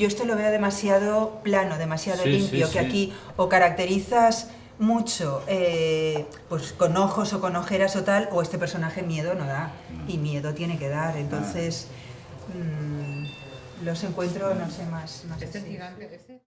yo esto lo veo demasiado plano, demasiado Sí, limpio, sí, que sí. aquí o caracterizas mucho eh, pues con ojos o con ojeras o tal, o este personaje miedo no da, y miedo tiene que dar, entonces mm, los encuentro, no sé, más... más Este este...